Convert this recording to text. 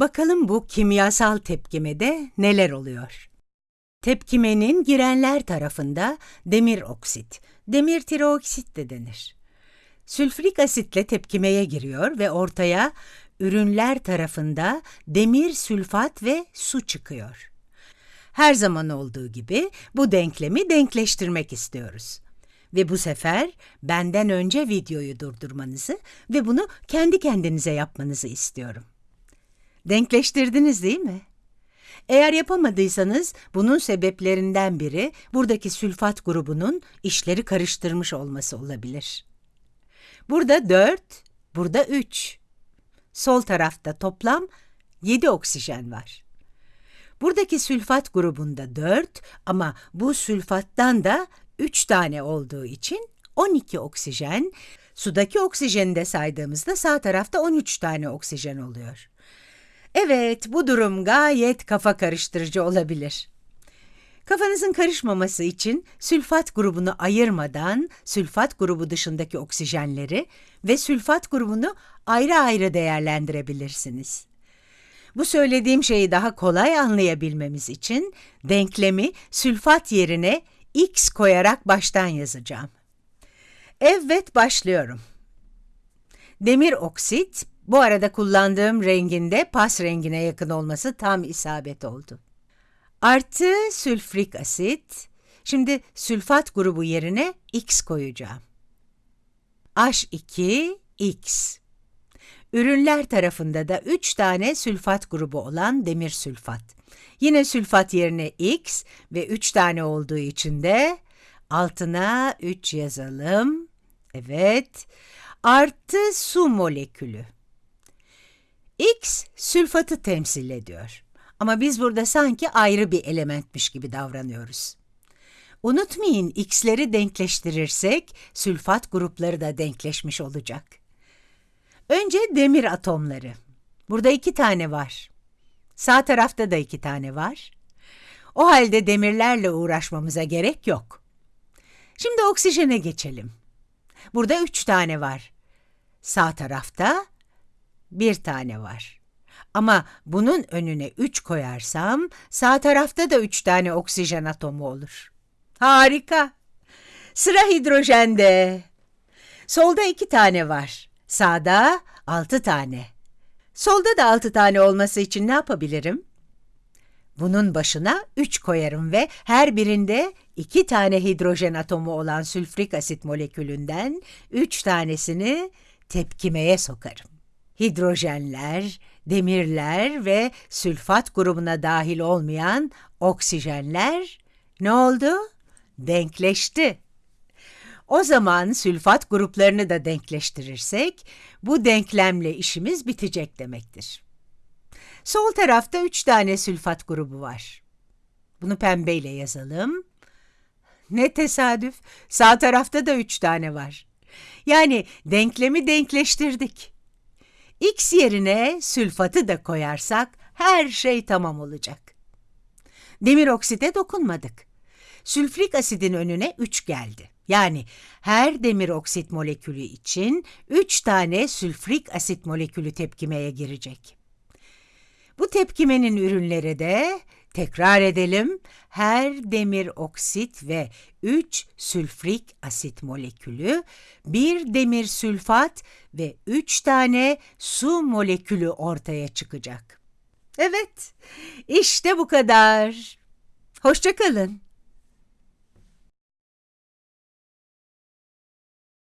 Bakalım bu kimyasal tepkimede neler oluyor? Tepkimenin girenler tarafında demir oksit, demir tirooksit de denir. Sülfürik asitle tepkimeye giriyor ve ortaya ürünler tarafında demir sülfat ve su çıkıyor. Her zaman olduğu gibi bu denklemi denkleştirmek istiyoruz. Ve bu sefer benden önce videoyu durdurmanızı ve bunu kendi kendinize yapmanızı istiyorum. Denkleştirdiniz değil mi? Eğer yapamadıysanız bunun sebeplerinden biri buradaki sülfat grubunun işleri karıştırmış olması olabilir. Burada 4, burada 3. Sol tarafta toplam 7 oksijen var. Buradaki sülfat grubunda 4 ama bu sülfattan da 3 tane olduğu için 12 oksijen, sudaki oksijeni de saydığımızda sağ tarafta 13 tane oksijen oluyor. Evet, bu durum gayet kafa karıştırıcı olabilir. Kafanızın karışmaması için sülfat grubunu ayırmadan sülfat grubu dışındaki oksijenleri ve sülfat grubunu ayrı ayrı değerlendirebilirsiniz. Bu söylediğim şeyi daha kolay anlayabilmemiz için denklemi sülfat yerine x koyarak baştan yazacağım. Evet, başlıyorum. Demir oksit, bu arada kullandığım renginde pas rengine yakın olması tam isabet oldu. Artı sülfürik asit, şimdi sülfat grubu yerine x koyacağım. H2X. Ürünler tarafında da 3 tane sülfat grubu olan demir sülfat. Yine sülfat yerine X ve 3 tane olduğu için de altına 3 yazalım. Evet. Artı su molekülü. X sülfatı temsil ediyor. Ama biz burada sanki ayrı bir elementmiş gibi davranıyoruz. Unutmayın x'leri denkleştirirsek sülfat grupları da denkleşmiş olacak. Önce demir atomları. Burada iki tane var. Sağ tarafta da iki tane var. O halde demirlerle uğraşmamıza gerek yok. Şimdi oksijene geçelim. Burada üç tane var. Sağ tarafta bir tane var. Ama bunun önüne üç koyarsam sağ tarafta da üç tane oksijen atomu olur. Harika. Sıra hidrojende. Solda iki tane var. Sağda altı tane. Solda da altı tane olması için ne yapabilirim? Bunun başına üç koyarım ve her birinde iki tane hidrojen atomu olan sülfürik asit molekülünden üç tanesini tepkimeye sokarım. Hidrojenler, demirler ve sülfat grubuna dahil olmayan oksijenler ne oldu? Denkleşti. O zaman sülfat gruplarını da denkleştirirsek bu denklemle işimiz bitecek demektir. Sol tarafta üç tane sülfat grubu var. Bunu pembeyle yazalım. Ne tesadüf, sağ tarafta da üç tane var. Yani denklemi denkleştirdik. X yerine sülfatı da koyarsak her şey tamam olacak. Demir oksite dokunmadık. Sülfürik asidin önüne 3 geldi. Yani her demir oksit molekülü için 3 tane sülfürik asit molekülü tepkimeye girecek. Bu tepkimenin ürünleri de tekrar edelim. Her demir oksit ve 3 sülfürik asit molekülü, 1 demir sülfat ve 3 tane su molekülü ortaya çıkacak. Evet, işte bu kadar. Hoşçakalın.